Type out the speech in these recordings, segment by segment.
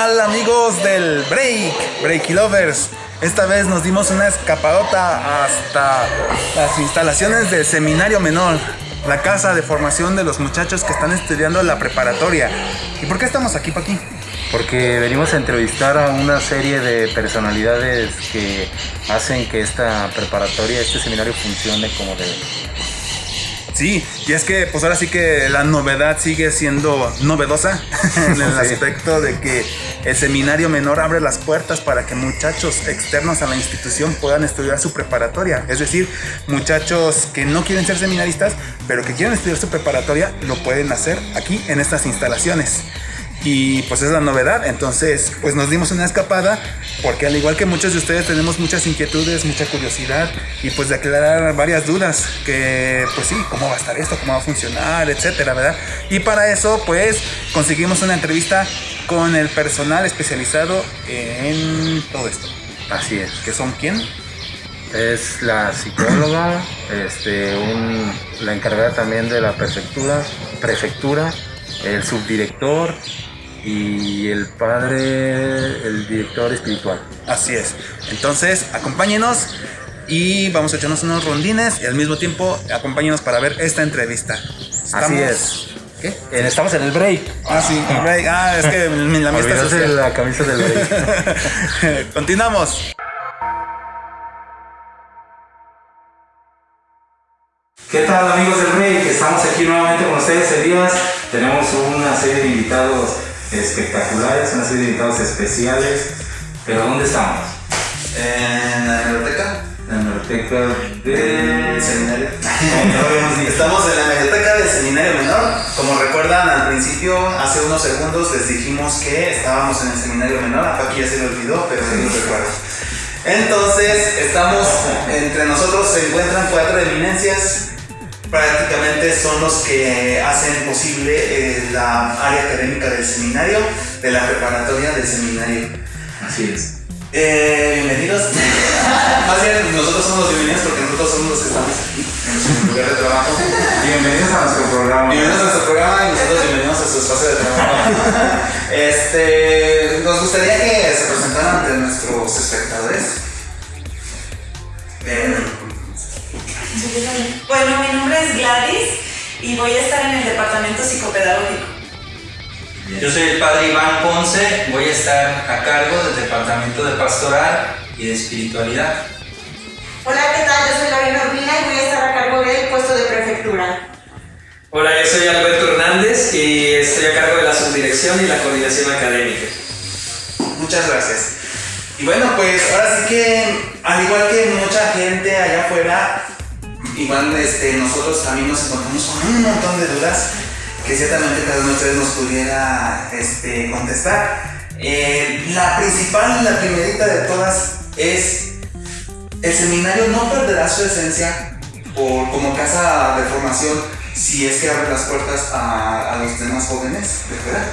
¿Qué tal amigos del Break, Breaky Lovers? Esta vez nos dimos una escapadota hasta las instalaciones del Seminario Menor, la casa de formación de los muchachos que están estudiando la preparatoria. ¿Y por qué estamos aquí, Paqui? Porque venimos a entrevistar a una serie de personalidades que hacen que esta preparatoria, este seminario funcione como debe. Sí, y es que pues ahora sí que la novedad sigue siendo novedosa en el aspecto de que el seminario menor abre las puertas para que muchachos externos a la institución puedan estudiar su preparatoria. Es decir, muchachos que no quieren ser seminaristas, pero que quieren estudiar su preparatoria, lo pueden hacer aquí en estas instalaciones y pues es la novedad. Entonces, pues nos dimos una escapada porque al igual que muchos de ustedes tenemos muchas inquietudes, mucha curiosidad y pues de aclarar varias dudas que pues sí, cómo va a estar esto, cómo va a funcionar, etcétera, ¿verdad? Y para eso pues conseguimos una entrevista con el personal especializado en todo esto. Así es. ¿Que son quién? Es la psicóloga, este, la encargada también de la prefectura, prefectura, el subdirector y el padre, el director espiritual. Así es. Entonces, acompáñenos y vamos a echarnos unos rondines y al mismo tiempo acompáñenos para ver esta entrevista. Así es. ¿Qué? Estamos en el break. Ah, sí, el break. Ah, es que la mía está la camisa del break. Continuamos. ¿Qué tal amigos del break? Estamos aquí nuevamente con ustedes, Elías. Tenemos una serie de invitados espectaculares, serie de invitados especiales. Pero ¿dónde estamos? En la biblioteca. La biblioteca del seminario. estamos en la biblioteca del seminario menor. Como recuerdan al principio, hace unos segundos les dijimos que estábamos en el seminario menor. A Paqui ya se lo olvidó, pero sí lo recuerdo. Entonces, estamos entre nosotros se encuentran cuatro eminencias prácticamente son los que hacen posible eh, la área académica del seminario, de la preparatoria del seminario. Así es. Eh, bienvenidos. Más bien, nosotros somos los bienvenidos porque nosotros somos los que estamos aquí en nuestro lugar de trabajo. Bienvenidos a nuestro programa. Bienvenidos a nuestro programa y nosotros bienvenidos a su espacio de trabajo. este, nos gustaría que se presentaran ante nuestros espectadores. Mi nombre es Gladys y voy a estar en el departamento psicopedagógico. Yo soy el padre Iván Ponce, voy a estar a cargo del departamento de pastoral y de espiritualidad. Hola, ¿qué tal? Yo soy Lorena Urbina y voy a estar a cargo del puesto de prefectura. Hola, yo soy Alberto Hernández y estoy a cargo de la subdirección y la coordinación académica. Muchas gracias. Y bueno, pues ahora sí que, al igual que mucha gente allá afuera, igual este, nosotros también nos encontramos con un montón de dudas que ciertamente cada uno de ustedes nos pudiera este, contestar. Eh, la principal, la primerita de todas es, el seminario no perderá su esencia por, como casa de formación si es que abre las puertas a, los demás jóvenes de fuera.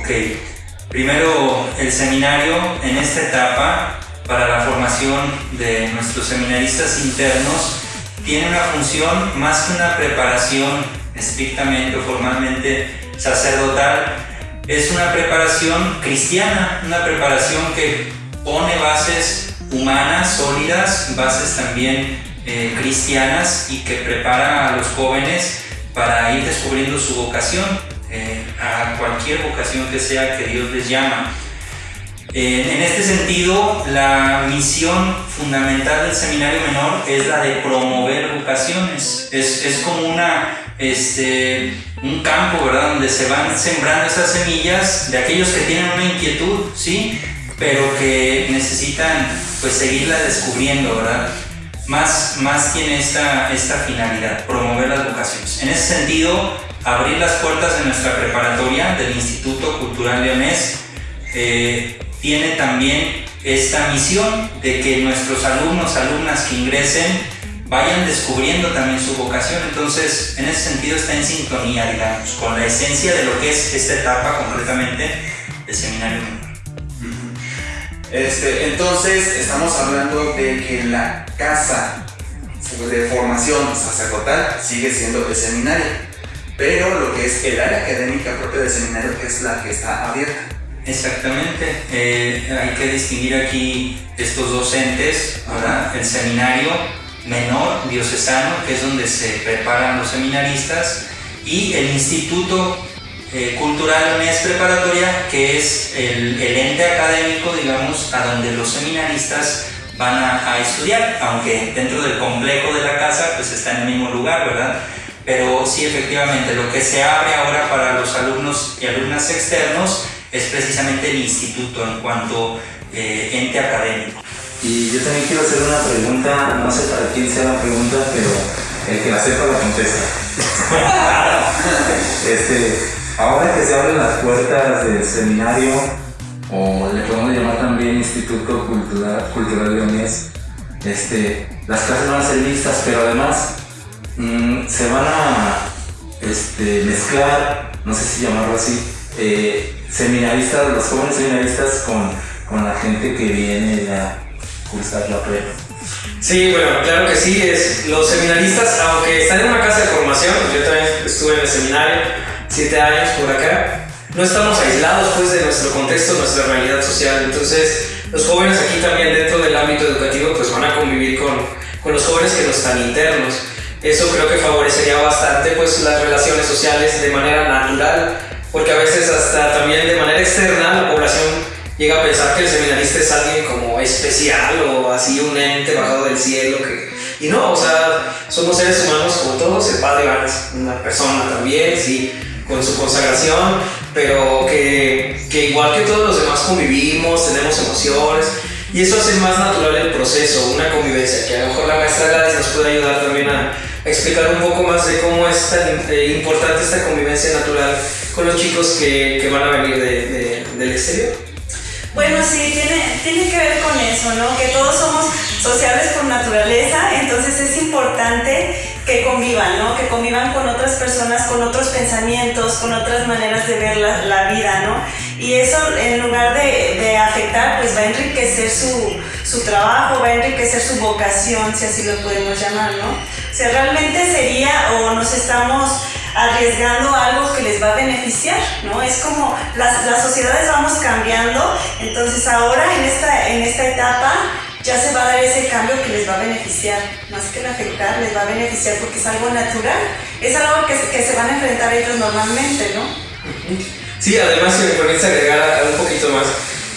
Ok, primero el seminario en esta etapa para la formación de nuestros seminaristas internos tiene una función más que una preparación estrictamente o formalmente sacerdotal, es una preparación cristiana, una preparación que pone bases humanas, sólidas, bases también eh, cristianas y que prepara a los jóvenes para ir descubriendo su vocación, eh, a cualquier vocación que sea que Dios les llama. Eh, en este sentido, la misión fundamental del seminario menor es la de promover vocaciones. Es, es como una, este, un campo, ¿verdad? Donde se van sembrando esas semillas de aquellos que tienen una inquietud, ¿sí? Pero que necesitan, pues, seguirla descubriendo, ¿verdad? Más, más tiene esta, esta finalidad, promover las vocaciones. En ese sentido, abrir las puertas de nuestra preparatoria del Instituto Cultural Leonés eh, tiene también esta misión de que nuestros alumnos, alumnas que ingresen, vayan descubriendo también su vocación. Entonces, en ese sentido está en sintonía, digamos, con la esencia de lo que es esta etapa concretamente del seminario este, entonces, estamos hablando de que la casa de formación sacerdotal sigue siendo el seminario, pero lo que es el área académica propia del seminario es la que está abierta. Exactamente. Eh, hay que distinguir aquí estos docentes, ¿verdad? El seminario menor diocesano, que es donde se preparan los seminaristas, y el Instituto eh, Cultural UNES Preparatoria, que es el, el, ente académico, digamos, a donde los seminaristas van a, a, estudiar, aunque dentro del complejo de la casa, pues está en el mismo lugar, ¿verdad? Pero sí, efectivamente, lo que se abre ahora para los alumnos y alumnas externos es precisamente el instituto en cuanto eh, ente académico. Y yo también quiero hacer una pregunta, no sé para quién sea la pregunta, pero el que la sepa la contesta. este, ahora que se abren las puertas del seminario, o le podemos llamar también Instituto Cultural, Cultural Leonés, este, las clases van a ser mixtas, pero además mmm, se van a este, mezclar, no sé si llamarlo así, eh, seminaristas, los jóvenes seminaristas con, con la gente que viene a cursar la prepa. Sí, bueno, claro que sí. Es, los seminaristas, aunque están en una casa de formación, yo también estuve en el seminario, siete años por acá, no estamos aislados pues de nuestro contexto, nuestra realidad social. Entonces, los jóvenes aquí también dentro del ámbito educativo pues van a convivir con, con los jóvenes que no están internos. Eso creo que favorecería bastante pues las relaciones sociales de manera natural, porque a veces hasta también de manera externa la población llega a pensar que el seminarista es alguien como especial o así un ente bajado del cielo que y no, o sea, somos seres humanos como todos, el Padre es una persona también, sí, con su consagración, pero que, que igual que todos los demás convivimos, tenemos emociones, y eso hace más natural el proceso, una convivencia, que a lo mejor la maestra Gladys nos puede ayudar también a explicar un poco más de cómo es tan eh, importante esta convivencia natural con los chicos que, que van a venir de, de, del exterior. Bueno, sí, tiene, tiene que ver con eso, ¿no? Que todos somos sociables por naturaleza, entonces es importante que convivan, ¿no? Que convivan con otras personas, con otros pensamientos, con otras maneras de ver la, la vida, ¿no? Y eso en lugar de, de, afectar, pues va a enriquecer su, su trabajo, va a enriquecer su vocación, si así lo podemos llamar, ¿no? O sea, realmente sería o nos estamos arriesgando algo que les va a beneficiar, ¿no? Es como las, las sociedades vamos cambiando, entonces ahora en esta, en esta etapa ya se va a dar ese cambio que les va a beneficiar, más que afectar, les va a beneficiar porque es algo natural, es algo que, que se van a enfrentar ellos normalmente, ¿no? Sí, además si me permites agregar un poquito más,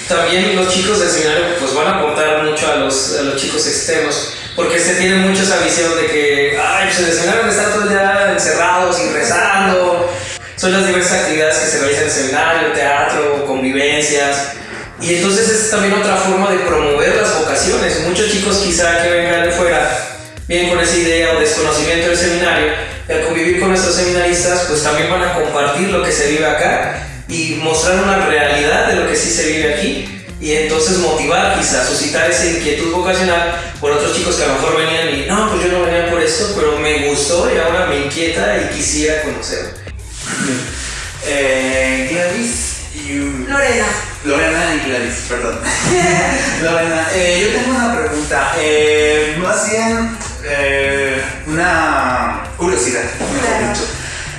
también los chicos del seminario pues van a aportar mucho a los, a los chicos externos, porque se tiene mucho esa visión de que, ay, pues el seminario están todos ya encerrados y rezando, son las diversas actividades que se realizan en el seminario, teatro, convivencias, y entonces es también otra forma de promover las vocaciones. Muchos chicos quizá que vengan de fuera vienen con esa idea o desconocimiento del seminario y al convivir con nuestros seminaristas pues también van a compartir lo que se vive acá y mostrar una realidad de lo que sí se vive aquí y entonces motivar quizá, suscitar esa inquietud vocacional por otros chicos que a lo mejor venían y no, pues yo no venía por esto, pero me gustó y ahora me inquieta y quisiera conocerlo. Eh, Gladys y... Lorena. Lorena y Gladys, perdón. Lorena, eh, yo tengo una pregunta. Eh, más bien eh, una curiosidad, mejor Claro. dicho.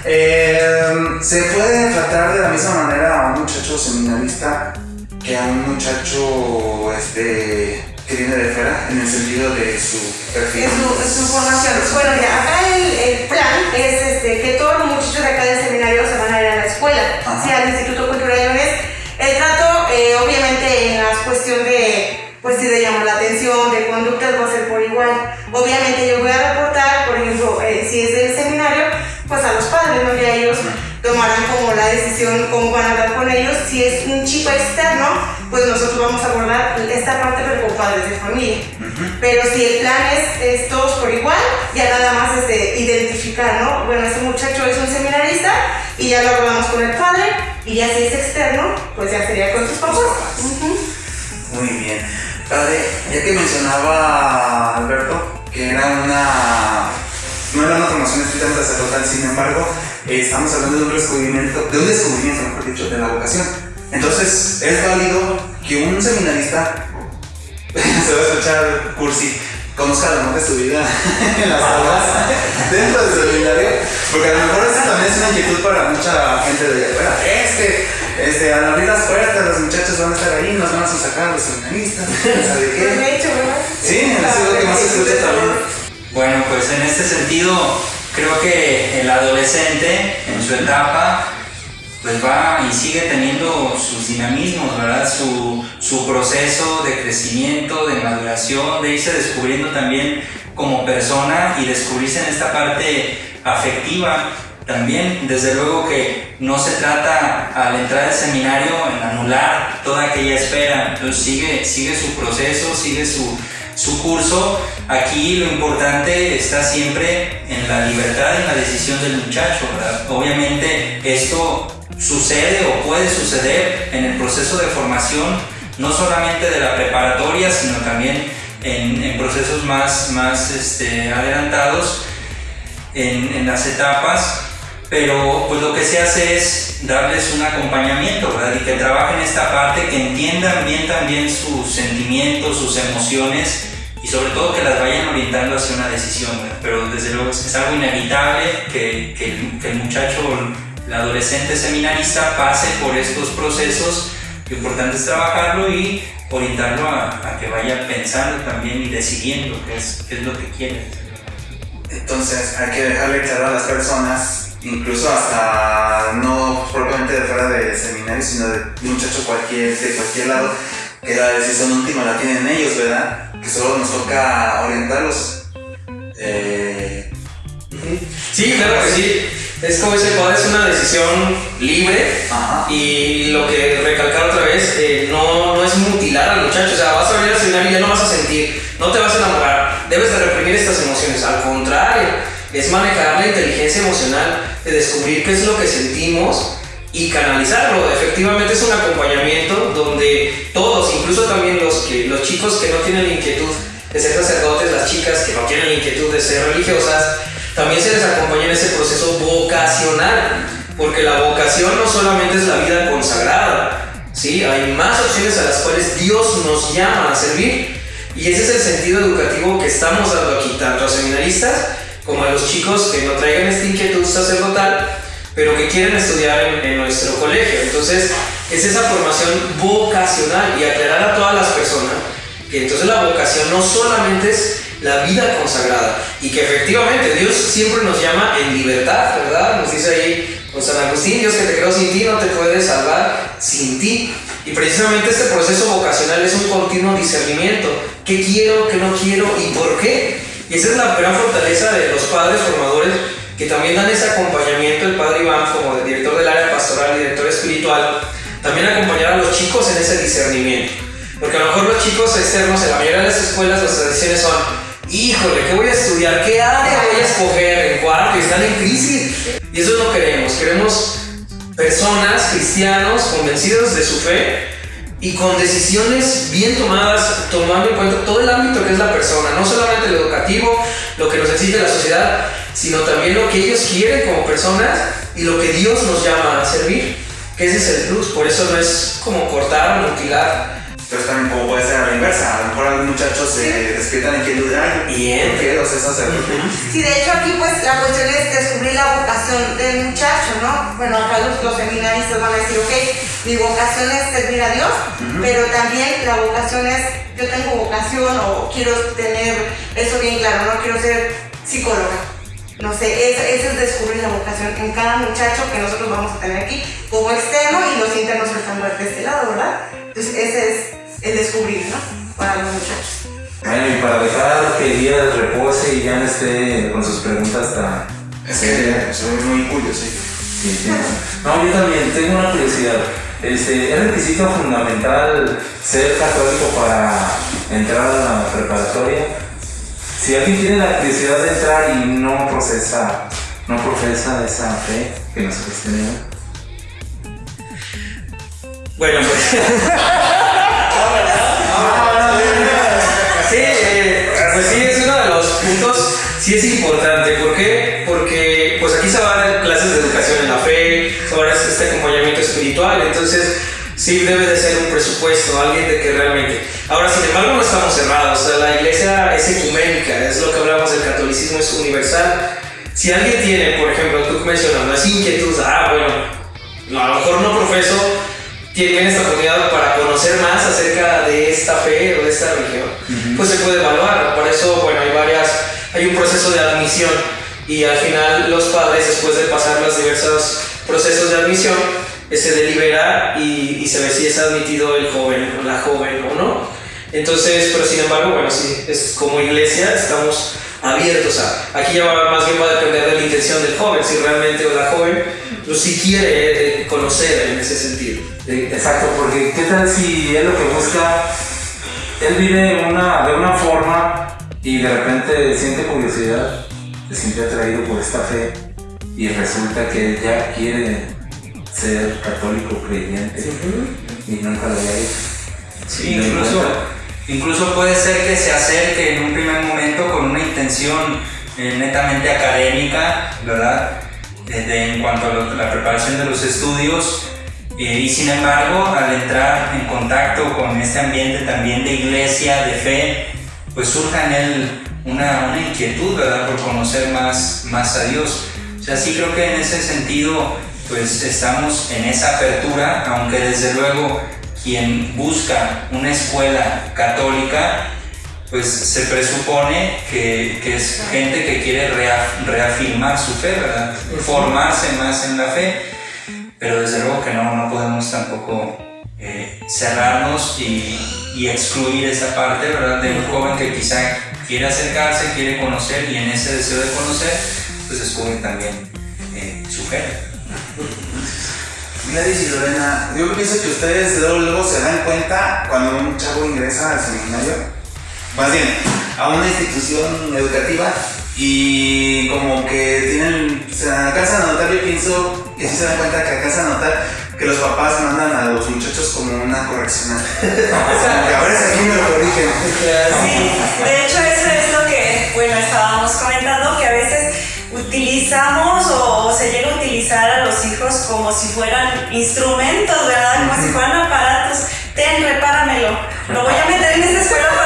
Eh, ¿Se puede tratar de la misma manera a un muchacho seminarista que a un muchacho este, que viene de fuera, en el sentido de su perfil? Es su, es su formación. Bueno, ya, acá el, el plan es este, que todos los muchachos de acá del seminario se van a ir a la escuela, Ajá. sí, al Instituto Cultural Leones. El trato, eh, obviamente, en la cuestión de, pues sí, de llamar la atención, de conductas, va a ser por igual. Obviamente, yo voy a reportar, por ejemplo, eh, si es del seminario, pues a los padres, ¿no? Ya ellos tomarán como la decisión, cómo van a hablar con ellos. Si es externo, pues nosotros vamos a abordar esta parte, pero con padres de familia. Pero si el plan es, es todos por igual, ya nada más es de identificar, ¿no? Bueno, ese muchacho es un seminarista y ya lo hablamos con el padre, y ya si es externo, pues ya sería con sus papás. Ujú. Muy bien. Padre, ya que mencionaba Alberto que era una. No era una formación estrictamente sacerdotal, sin embargo, eh, estamos hablando de un descubrimiento, de un descubrimiento, mejor dicho, de la vocación. Entonces, es válido que un seminarista, se va a escuchar cursi, conozca amor de su vida en las aulas, dentro del seminario, porque a lo mejor eso también es una inquietud para mucha gente de afuera. Es que este, al abrir las puertas, los muchachos van a estar ahí, nos van a sacar los seminaristas. ¿Sabe qué? Pues de hecho, ¿verdad? Sí, eso es lo que más se escucha también. Bueno, pues en este sentido, creo que el adolescente en su etapa pues va y sigue teniendo sus dinamismos, ¿verdad? Su, su proceso de crecimiento, de maduración, de irse descubriendo también como persona y descubrirse en esta parte afectiva también. Desde luego que no se trata al entrar al seminario en anular toda aquella espera, entonces sigue, sigue su proceso, sigue su, su curso. Aquí lo importante está siempre en la libertad en la decisión del muchacho, ¿verdad? Obviamente esto sucede o puede suceder en el proceso de formación, no solamente de la preparatoria, sino también en, procesos más, más este, adelantados en, las etapas, pero pues lo que se hace es darles un acompañamiento, ¿verdad? Y que trabajen esta parte, que entiendan bien también sus sentimientos, sus emociones y sobre todo que las vayan orientando hacia una decisión. Pero desde luego es algo inevitable que, que, que el muchacho el adolescente seminarista pase por estos procesos, lo importante es trabajarlo y orientarlo a, a que vaya pensando también y decidiendo qué es, qué es lo que quiere. Entonces hay que dejarle claro a las personas, incluso hasta no propiamente de fuera de seminario, sino de un muchacho cualquier, de cualquier lado, que la decisión última la tienen ellos, ¿verdad? Que solo nos toca orientarlos. Eh, Sí, claro que sí. Es como dice el padre, es una decisión libre Ajá. y lo que recalcar otra vez, eh, no, no es mutilar al muchacho, o sea, vas a venir al seminario y ya no vas a sentir, no te vas a enamorar, debes de reprimir estas emociones, al contrario, es manejar la inteligencia emocional, de descubrir qué es lo que sentimos y canalizarlo. Efectivamente es un acompañamiento donde todos, incluso también los, que, los chicos que no tienen la inquietud de ser sacerdotes, las chicas que no tienen la inquietud de ser religiosas, también se les acompaña en ese proceso vocacional, porque la vocación no solamente es la vida consagrada, ¿sí? hay más opciones a las cuales Dios nos llama a servir. Y ese es el sentido educativo que estamos dando aquí, tanto a seminaristas como a los chicos que no traigan esta inquietud sacerdotal, pero que quieren estudiar en, en nuestro colegio. Entonces, es esa formación vocacional y aclarar a todas las personas que entonces la vocación no solamente es la vida consagrada y que efectivamente Dios siempre nos llama en libertad, ¿verdad? Nos dice ahí con San Agustín, Dios que te creó sin ti no te puede salvar sin ti. Y precisamente este proceso vocacional es un continuo discernimiento. ¿Qué quiero, qué no quiero y por qué? Y esa es la gran fortaleza de los padres formadores que también dan ese acompañamiento, el padre Iván como director del área pastoral director espiritual, también acompañar a los chicos en ese discernimiento. Porque a lo mejor los chicos externos en la mayoría de las escuelas las decisiones son, híjole, ¿qué voy a estudiar? ¿Qué área voy a escoger en cuarto? Están en crisis. Y eso no queremos. Queremos personas, cristianos, convencidos de su fe y con decisiones bien tomadas, tomando en cuenta todo el ámbito que es la persona, no solamente lo educativo, lo que nos exige la sociedad, sino también lo que ellos quieren como personas y lo que Dios nos llama a servir. Que ese es el plus, por eso no es como cortar mutilar, Entonces también como puede ser a la inversa, a lo mejor algunos muchachos se despiertan en inquietud, ay, Bien. yo quiero ser sacerdote. Sí, de hecho aquí pues la cuestión es descubrir la vocación del muchacho, ¿no? Bueno, acá los, los seminaristas van a decir, ok, mi vocación es servir a Dios, pero también la vocación es, yo tengo vocación o quiero tener eso bien claro, no quiero ser psicóloga. No sé, ese, ese es descubrir la vocación en cada muchacho que nosotros vamos a tener aquí como externo y los internos están de este lado, ¿verdad? Entonces ese es el descubrir, ¿no? Para los muchachos. Bueno, y para dejar que Elías repose y ya no esté con sus preguntas tan... Es que soy muy curioso. sí. No, yo también tengo una curiosidad. Este, ¿Es requisito fundamental ser católico para entrar a la preparatoria? Si alguien tiene la curiosidad de entrar y no procesa, no profesa esa fe que nosotros tenemos. Bueno, pues. sí, eh, pues sí, es uno de los puntos, sí es importante. ¿Por qué? Porque pues aquí se van a dar clases de educación en la fe, se va a dar este acompañamiento espiritual, entonces sí debe de ser un presupuesto, alguien de que realmente... Ahora, sin embargo, no estamos cerrados, o sea, la iglesia es ecuménica, es lo que hablamos del catolicismo, es universal. Si alguien tiene, por ejemplo, tú mencionas, no es inquietud, ah, bueno, no, a lo mejor no profeso tienen esta oportunidad para conocer más acerca de esta fe o de esta religión, pues se puede evaluar. Por eso, bueno, hay varias, hay un proceso de admisión y al final los padres, después de pasar los diversos procesos de admisión, eh, se delibera y, y se ve si es admitido el joven o la joven o no. Entonces, pero sin embargo, bueno, sí, es como iglesia estamos abiertos a. Aquí ya más bien va a depender de la intención del joven, si realmente o la joven, si quiere eh, conocer en ese sentido. Eh, Exacto, porque ¿qué tal si él lo que busca, él vive una, de una forma y de repente siente curiosidad, se siente atraído por esta fe y resulta que él ya quiere ser católico creyente y nunca lo había hecho. Sí, incluso, incluso puede ser que se acerque en un primer momento con una intención eh, netamente académica, ¿verdad? Eh, de- en cuanto a la preparación de los estudios. eh, y sin embargo, al entrar en contacto con este ambiente también de iglesia, de fe, pues surja en él una, una inquietud, ¿verdad? Por conocer más, más a Dios. O sea, sí creo que en ese sentido, pues estamos en esa apertura, aunque desde luego quien busca una escuela católica, pues se presupone que, que es gente que quiere rea- reafirmar su fe, ¿verdad? Formarse más en la fe, pero desde luego que no, no podemos tampoco eh, cerrarnos y, y excluir esa parte, ¿verdad? De un joven que quizá quiere acercarse, quiere conocer y en ese deseo de conocer, pues descubre también eh, su fe. Gladys y Lorena, yo pienso que ustedes luego, luego se dan cuenta cuando un chavo ingresa al seminario, más bien a una institución educativa y como que tienen, se alcanzan a notar, yo pienso, y así se dan cuenta que alcanzan a notar que los papás mandan a los muchachos como una correccional. Como que ahora es aquí me lo corrigen. Sí, de hecho eso es lo que, bueno, estábamos comentando, que a veces utilizamos o, o se llega a utilizar a los hijos como si fueran instrumentos, ¿verdad? Como si fueran aparatos. Ten, repáramelo. Lo voy a meter en esta escuela para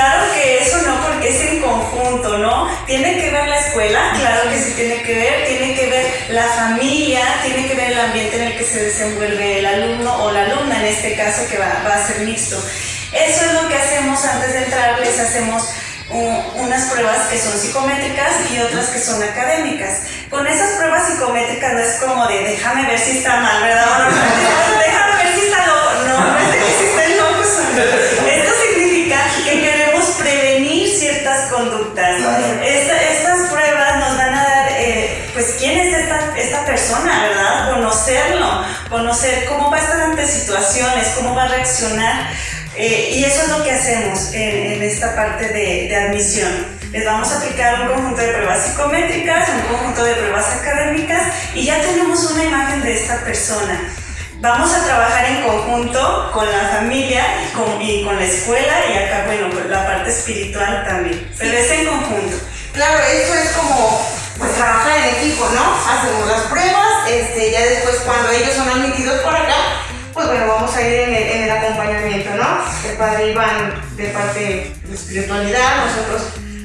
claro que eso no, porque es en conjunto, ¿no? Tiene que ver la escuela, claro que sí tiene que ver, tiene que ver la familia, tiene que ver el ambiente en el que se desenvuelve el alumno o la alumna, en este caso que va, a ser mixto. Eso es lo que hacemos antes de entrar, les hacemos unas pruebas que son psicométricas y otras que son académicas. Con esas pruebas psicométricas no es como de déjame ver si está mal, ¿verdad? persona, ¿verdad? Conocerlo, conocer cómo va a estar ante situaciones, cómo va a reaccionar. Eh, y eso es lo que hacemos en, en esta parte de, de admisión. Les vamos a aplicar un conjunto de pruebas psicométricas, un conjunto de pruebas académicas y ya tenemos una imagen de esta persona. Vamos a trabajar en conjunto con la familia y con, y con la escuela y acá, bueno, la parte espiritual también. Pero es en conjunto. Claro, esto es como pues trabajar en equipo, ¿no? Hacemos las pruebas, este, ya después cuando ellos son admitidos por acá, pues bueno, vamos a ir en el, en el acompañamiento, ¿no? El padre Iván de parte de espiritualidad, nosotros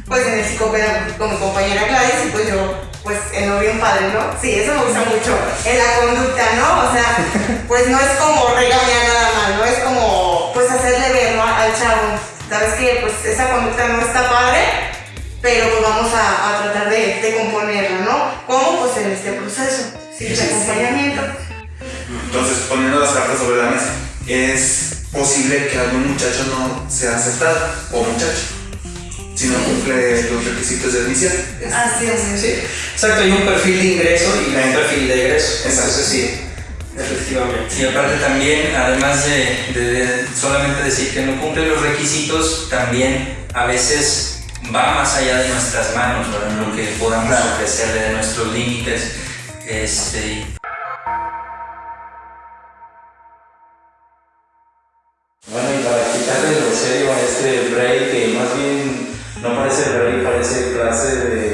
pues en el psicopedagógico con mi compañera Gladys y pues yo pues en lo bien padre, ¿no? Sí, eso me gusta mucho. En la conducta, ¿no? O sea, pues no es como regañar nada más, ¿no? Es como pues hacerle ver, ¿no? Al chavo, sabes que pues esa conducta no está padre, pero pues vamos a, a tratar de, de componerla, ¿no? ¿Cómo? Pues en este proceso, sí, de acompañamiento. Entonces, poniendo las cartas sobre la mesa, es posible que algún muchacho no sea aceptado o muchacho si no cumple los requisitos de admisión. Así es. Sí, exacto, hay un perfil de ingreso y un perfil de egreso. Exacto. Entonces sí, efectivamente. Y aparte también, además de, de- de solamente decir que no cumple los requisitos, también a veces va más allá de nuestras manos, ¿verdad? lo que podamos Claro. ofrecerle de nuestros límites. Este, Bueno, y para quitarle lo serio a este break, que más bien no parece break, parece clase de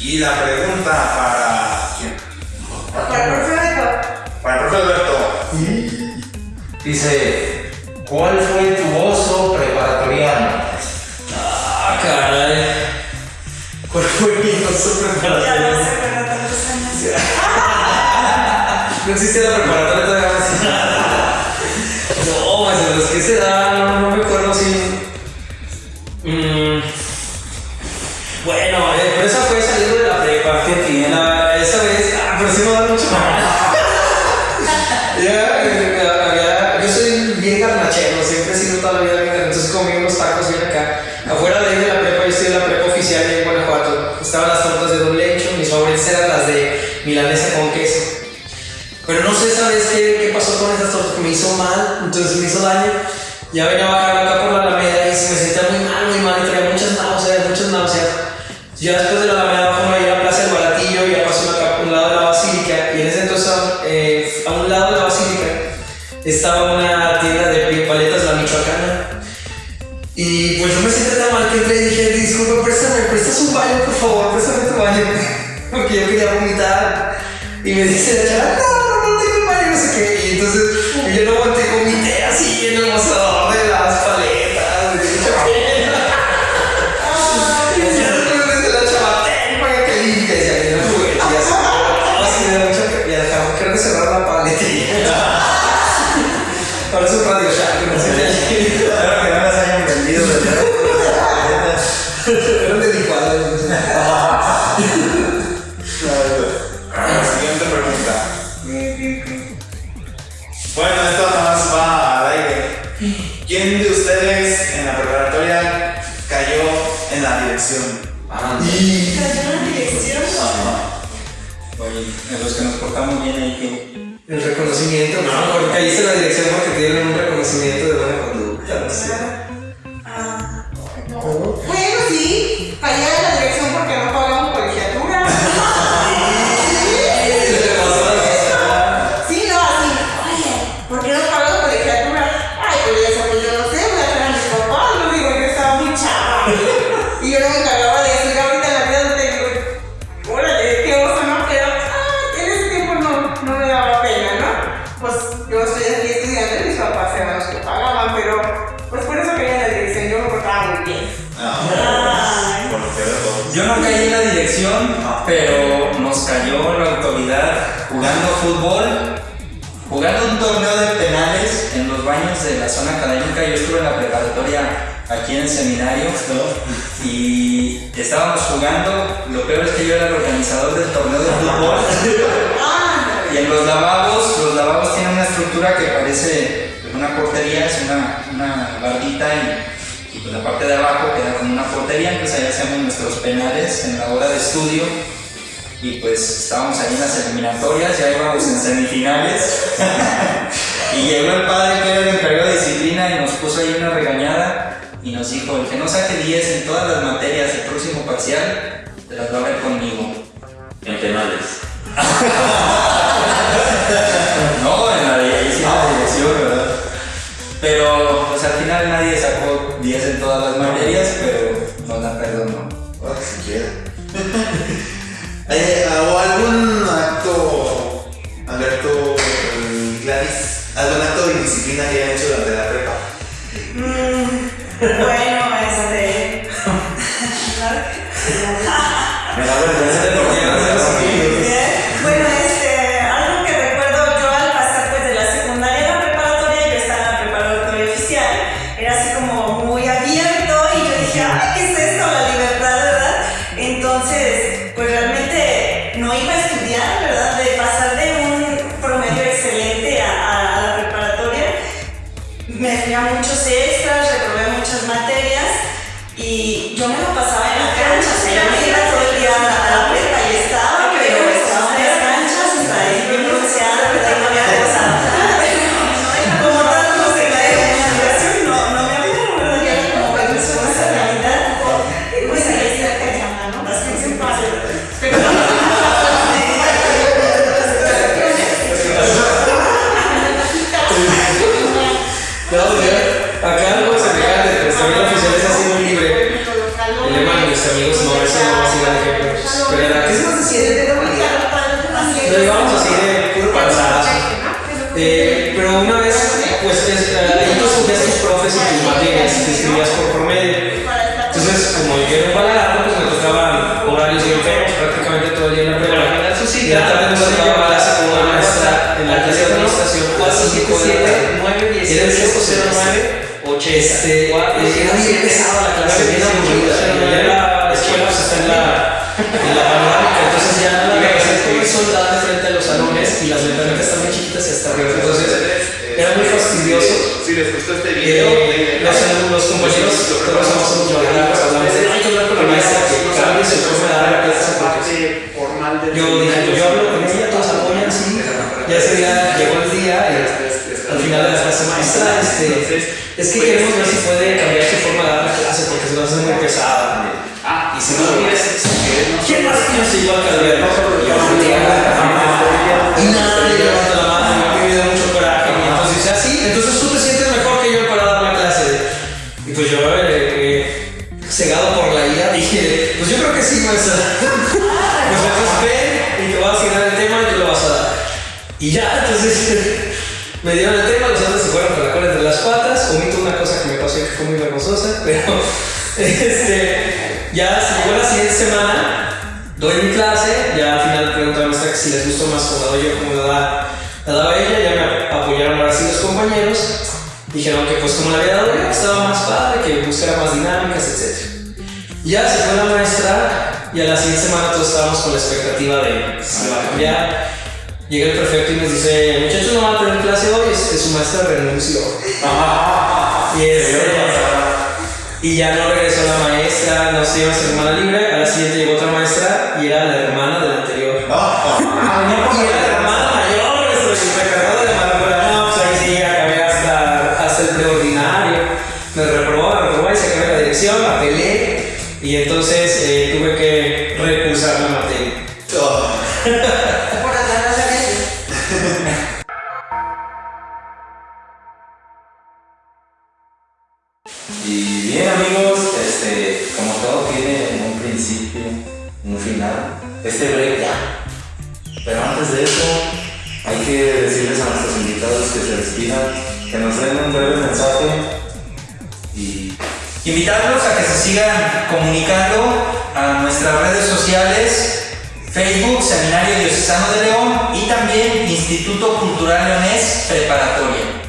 Y la pregunta para? Para el profe Alberto. Para el profe Alberto. Dice, ¿cuál fue tu oso preparatoriano? Ah, caray. ¿Cuál fue mi oso preparatoriano? No existe la preparatoria todavía. No, pues de los que se dan, no, no me acuerdo si. Pasó con esas tortas? Que me hizo mal, entonces me hizo daño. Ya venía bajando acá por la Alameda y me sentía muy mal, muy mal, y traía muchas náuseas, muchas náuseas. Ya después de la Alameda bajo ahí a la Plaza del Baratillo, ya pasó acá por un lado de la Basílica, y en ese entonces eh, a un lado de la Basílica estaba una tienda de paletas, la Michoacana. Y pues yo me sentí tan mal que y dije, disculpa, préstame, prestas un baño, por favor, préstame tu baño. Porque yo quería vomitar. Y me dice la Bueno, esto nada más va al aire. ¿Quién de ustedes en la preparatoria cayó en la dirección? Ah, Y. Cayó en la dirección. Oye, de los que nos portamos bien ahí, que El reconocimiento, no, porque caíste en la dirección porque te dieron un reconocimiento de buena conducta, no sé. Pero nos cayó la autoridad jugando fútbol, jugando un torneo de penales en los baños de la zona académica. Yo estuve en la preparatoria aquí en el seminario y estábamos jugando. Lo peor es que yo era el organizador del torneo de fútbol. Y en los lavabos, los lavabos tienen una estructura que parece una portería, es una, una bardita y, y pues la parte de abajo queda como una portería, entonces ahí hacemos nuestros penales en la hora de estudio y pues estábamos ahí en las eliminatorias, ya íbamos en semifinales y llegó el padre que era el encargado de disciplina y nos puso ahí una regañada y nos dijo, el que no saque 10 en todas las materias del próximo parcial, te las va a ver conmigo. En penales. No, en la, de- ahí sí la dirección, ¿verdad? Pero pues al final nadie sacó 10 en todas las materias, pero no la perdonó. Ah, si quiere. Eh, Si les gustó este video, Eh, los, los compañeros, todos somos balagardos, hablamos de, hay que hablar con la maestra que cambie su forma de dar la clase porque formal del yo dije, pues yo hablo con ella, todos apoyan así. Ya día llegó el día y al final de la clase maestra, este, es que queremos ver si puede cambiar su forma de dar la clase porque se nos hace muy pesada. Ah, Y si no, ¿quién más que yo soy igual que Alberto? Y ya, entonces me dieron el tema, los otros se fueron la cola entre las patas. Omito una cosa que me pasó que fue muy vergonzosa, pero este, ya llegó la siguiente semana, doy mi clase, ya al final pregunto a la maestra si les gustó más como la doy yo, como la, la daba ella, ya me apoyaron ahora sí los compañeros. Dijeron que pues como la había dado yo, estaba más padre, que buscara más dinámicas, etc. Ya se fue la maestra y a la siguiente semana todos estábamos con la expectativa de si va a cambiar. Llega el prefecto y nos dice, muchachos no van a tener clase hoy, su maestra renunció. y, este, y ya no regresó la maestra, no se iba a ser hermana libre. A la siguiente llegó otra maestra y era la hermana de la anterior. y era la hermana mayor, eso, y me cargó de la. No, pues ahí sí, acabé hasta, hasta el preordinario. Me reprobó, me reprobó y se acabé la dirección, apelé. Y entonces eh, tuve que Pero antes de eso, hay que decirles a nuestros invitados que se despidan, que nos den un breve mensaje y Invitarlos a que se sigan comunicando a nuestras redes sociales, Facebook, Seminario Diocesano de León y también Instituto Cultural Leonés Preparatoria.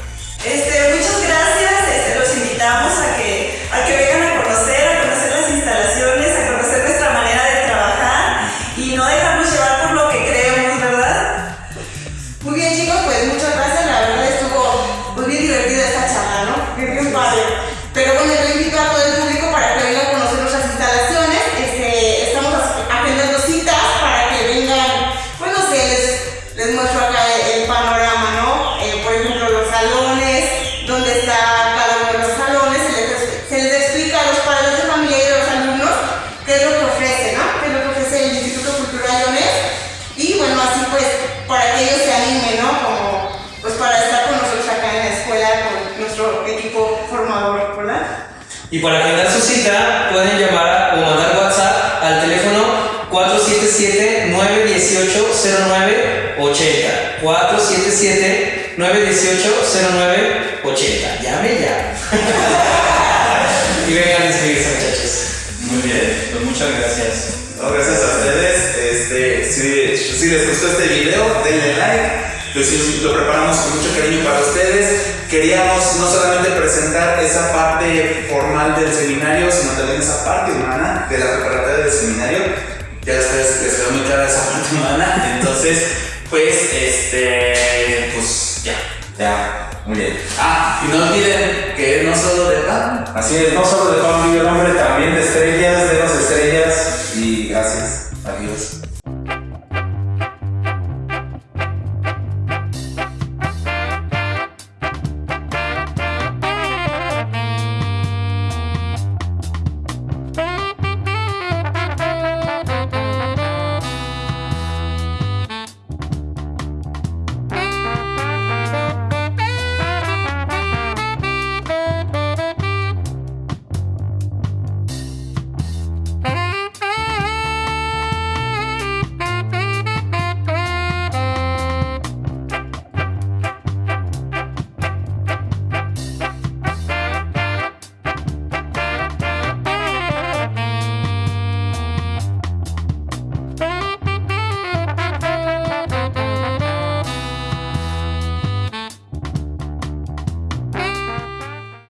Y para agendar su cita pueden llamar o mandar WhatsApp al teléfono 477-918-0980. 477-918-0980. Llame ya. y vengan a inscribirse, muchachos. Muy bien, pues muchas gracias. Gracias a ustedes. Este, si les gustó este video, denle like. Hicimos- lo preparamos con mucho cariño para ustedes. Queríamos no solamente presentar esa parte formal del seminario, sino también esa parte humana de la preparatoria del seminario. Ya ustedes les quedó muy clara esa parte humana. Entonces, pues, este, pues ya. ya, muy bien. Ah, y no olviden que no solo de pan, Así es, no solo de pan vive el hombre, también de estrellas,